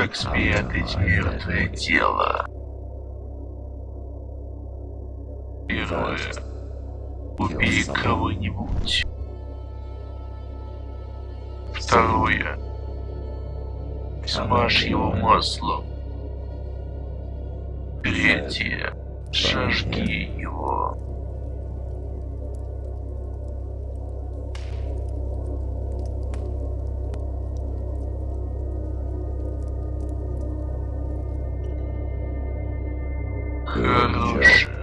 как спрятать мертвое тело. Первое. Убей кого-нибудь. Второе. Смажь его маслом. Третье. Сожги его. Good job.